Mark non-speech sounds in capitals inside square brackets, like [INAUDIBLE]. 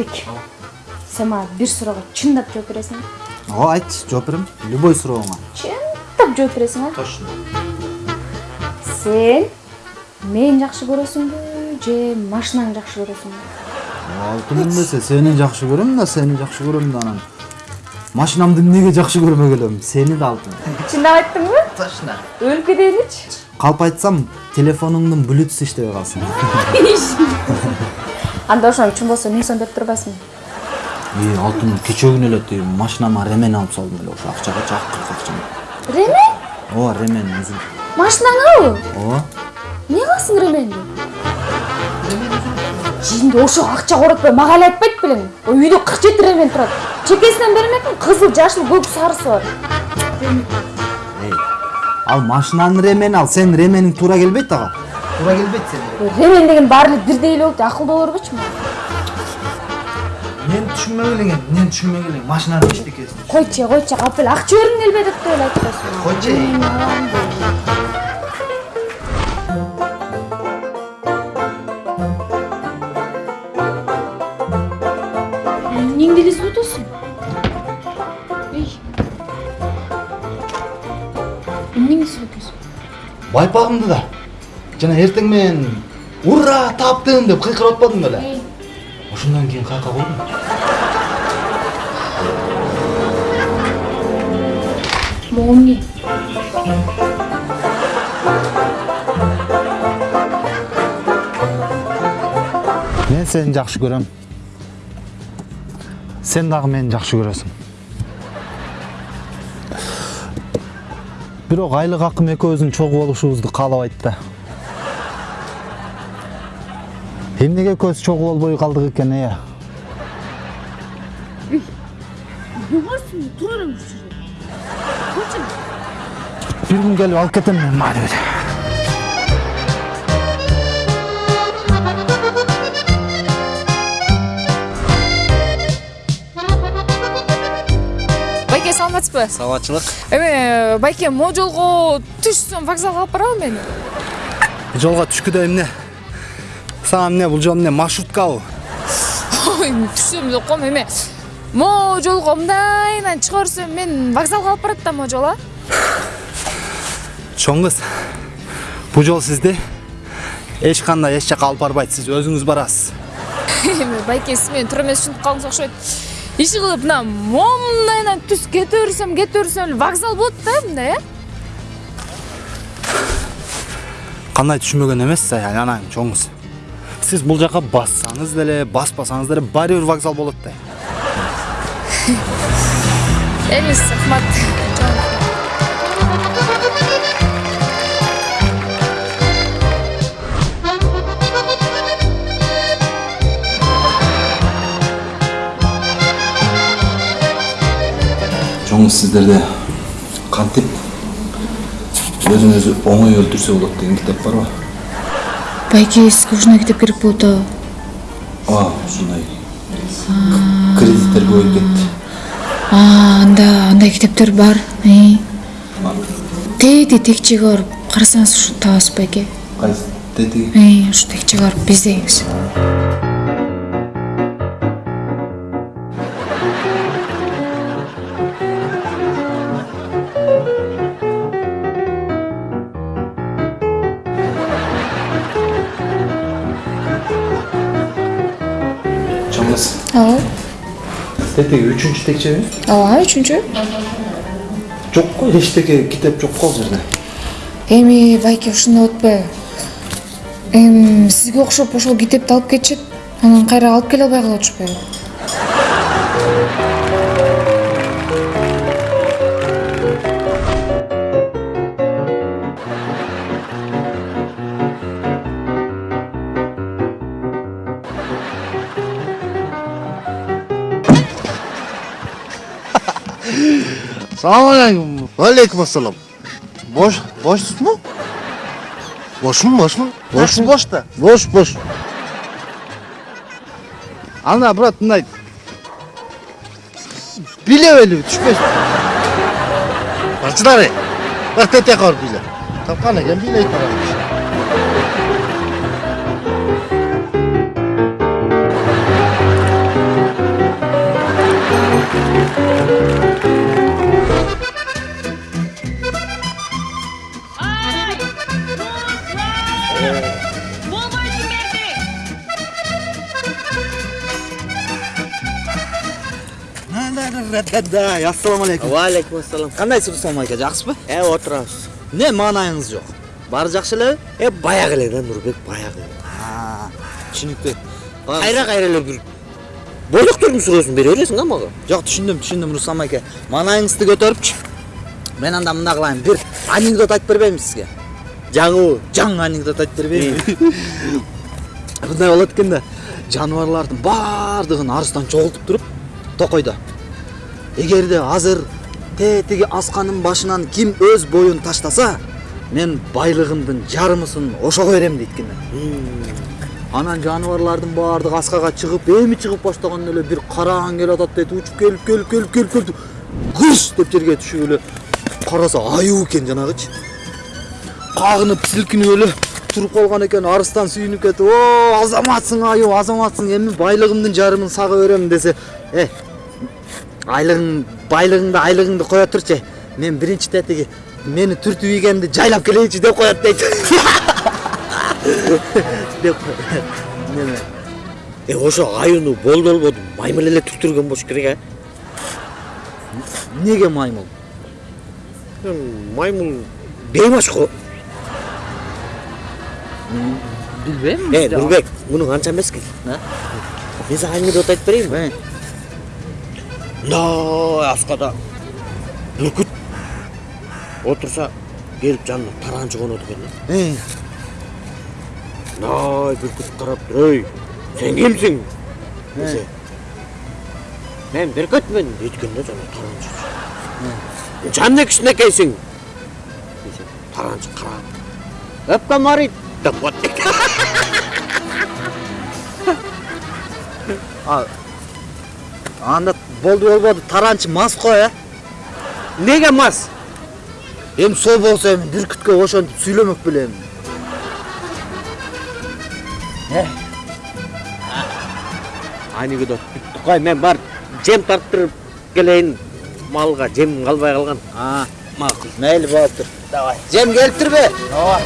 айдарбек сен мага бир суроого чындап жооп бересиңби ооба айт жооп берем любой сурооңа чындап жооп бересиң а точно сен мени жакшы көрөсүңбү же машинаңды жакшы көрөсүңбү алтыным десе сени жакшы көрөм да сени жакшы көрөм да анан машинамды эмнеге жакшы көрмөк элем сени да алтын чындап айттыңбы точно өлүп кетейиничи калп айтсам телефонуңдун блютуз иштебей калсын анда ошону чын болсо мен сондоп турбайсыңбы и алтын кечээ күнү эле тиги машинама ремен алып салдым эле ошо акчага жакыркы акчаны ремен? Ооба ремен өзүм. Машинаңабы ооба эмне кыласың ременди? Жинди ошого акча коротпой мага эле айтпайт белең. Үйдө кырк жети ремен турат. Чекесинен бермекмин кызыл жашыл көк сарысы бар. Эй ал машинанын ремени ал сенин ремениң туура келбейт ага. Туура келбейт сенин ремен деген баары эле бирдей эле деп акылдуу боло бербечи мен түшүнбөк элең мен түшүнбөк элең машинанын эчтекесин койчу койчу алып эле акча бергиң келбей атат деп эле айтып коесуң койчу атасың эй эмнеңди элестеп атасың байпагымды да жана эртең менен ура таптым! деп кыйкырып атпадым беле ошондон кийин каяка койдум могу эмне мен сени жакшы көрөм сен дагы мени жакшы көрөсүң бирок айлык акым экөөбүздүн чогуу болушубузду каалабайт да эмнеге экөөбүз чогуу болбой калдык экен э? Тура эле бир күн келип алып кетем мен мaalыбек байке саламатсызбы? Саламатчылык. Эме байке могу жолго түшсөм вокзалга алып барабы мени? Жолго түшкүдөй эмне? Сага эмне бул жол эмне маршруткабы ой түшсөм деп коем эме могу жолго мындайынан чыга берсем мен вокзалга алып барат да могу жол а чоң кыз бул жол сизди эч кандай эч жака алып барбайт сиз өзүңүз барасыз эме байке сиз мени туура эмес түшүнүп калдыңыз окшойт иши кылып мына момундайынан түз кете берсем кете берсем эле вокзал болот да мындай э кандай түшүнбөгөн эмессиз ай анан чоң кыз сиз бул жака бассаңыз деле баспасаңыз деле баары бир вокзал болот да эмес рахмат чоң кыз сиздерде кантип өзүн өзү оңой өлтүрсө болот деген китеп барбы байке сизге ушундай китеп керек болуп атабы? Ооба ушундай. Кредиттер көбөйүп кетти. Анда андай китептер бар тети текчеге барып карасаңыз ушу табасыз байке. Кайсы? Тетиги ушу текчеге барып биздеңиз ооба тетиги үчүнчү текчеби ооба үчүнчү жок го эчтеке китеп жок го ал жерде эми байке ушундай болуп атпайбы эми сизге окшоп ошол китепти алып кетишет анан кайра алып келе албай калып атышпайбы Салам алейкум. Алейкум ассалам. Бош, бошсузбу? Бошмун, бошмун. Бош, бош да. Бош, бош. Ана, брат, мындай билеп эле түшпөс. Бачылар, бар тете кор биле. Тапкан экен билейт барат. Да ассалам алейкум. Валейкум ассалам. кандайсыз руслан майка жакшысызбы Э, отырабыз. эмне маанайыңыз жок баары жакшы элеби Э, баягы эле да Нурбек, баягы. түшүнүктүү Кайра кайра эле бир бойлоктордун сүрөсүн бере бересиң а мага. жок түшүндүм түшүндүм руслан майка маанайыңызды көтөрүпчү мен анда мындай кылайын бир анекдот айтып бербеймби сизге Жаңыбы? жаңы анекдот айтып бербеймби [LAUGHS] мындай болот экен да. Жаныбарлардын баардыгын арыстан чогултуп туруп токойдо эгерде азыр тетиги асканын башынан ким өз боюн таштаса мен байлыгымдын жарымысын ошого берем дейт экен анан жаныбарлардын баардыгы аскага чыгып эми чыгып баштаганда эле бир караан келип атат дейт учуп келип келип келип келип келип кырс деп жерге түшүп эле караса аюу экен жанагычы. Кагынып силкинип эле туруп калган экен арыстан сүйүнүп кетип о азаматсың аюу азаматсың эми байлыгымдын жарымын сага берем десе э айлыгың байлыгыңды айлыгыңды кое турчу мен биринчи тетиги мени түртүп ийгенди жайлап келейинчи деп коет дейт [LAUGHS] деп неме Э, ошо аюуну болду болбоду маймыл эле түктүргөн болуш керек, а? эмнеге маймыл Маймыл бейбаш го. билбейм Э, Нурбек, муну анча эмес экен. А? Мен сага анекдот айтып берейинби? Мындай аскада бүркүт отурса келип жанына экен да э, мындай бүркүт карап туруп ей сен кимсиң десе мен бүркүтмүн дейт экен да жана таранчы жан кичинекейсиң десе таранчы карап өпкөм аарыйт деп коет анда болду болбоду таранчы мас го э эмнеге мас? Эми сол болсо эми бүркүткө ошентип сүйлөмөк белем анекдот бүттү кой мен барып жем тарттырып келейин малга жем калбай калган макул мейли болуптур давай. Жем келиптирби ооба